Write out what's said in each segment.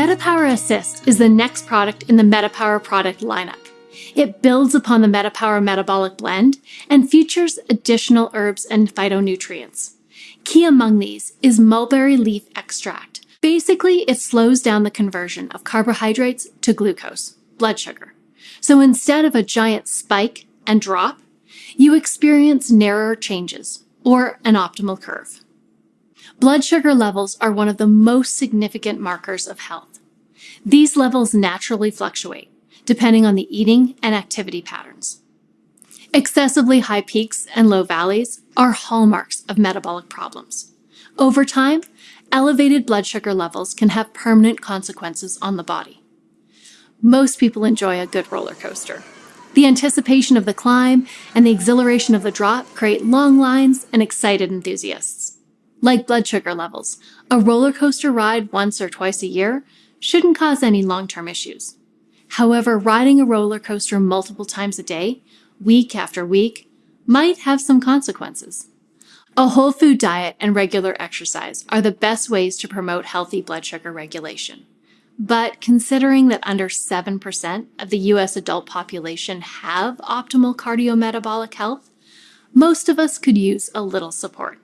MetaPower Assist is the next product in the MetaPower product lineup. It builds upon the MetaPower Metabolic Blend and features additional herbs and phytonutrients. Key among these is mulberry leaf extract. Basically, it slows down the conversion of carbohydrates to glucose, blood sugar. So instead of a giant spike and drop, you experience narrower changes or an optimal curve. Blood sugar levels are one of the most significant markers of health. These levels naturally fluctuate depending on the eating and activity patterns. Excessively high peaks and low valleys are hallmarks of metabolic problems. Over time, elevated blood sugar levels can have permanent consequences on the body. Most people enjoy a good roller coaster. The anticipation of the climb and the exhilaration of the drop create long lines and excited enthusiasts. Like blood sugar levels, a roller coaster ride once or twice a year shouldn't cause any long term issues. However, riding a roller coaster multiple times a day, week after week, might have some consequences. A whole food diet and regular exercise are the best ways to promote healthy blood sugar regulation. But considering that under 7% of the US adult population have optimal cardiometabolic health, most of us could use a little support.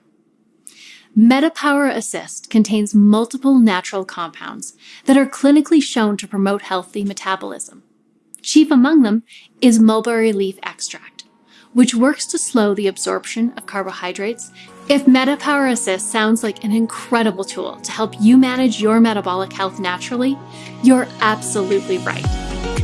MetaPower Assist contains multiple natural compounds that are clinically shown to promote healthy metabolism. Chief among them is mulberry leaf extract, which works to slow the absorption of carbohydrates. If MetaPower Assist sounds like an incredible tool to help you manage your metabolic health naturally, you're absolutely right.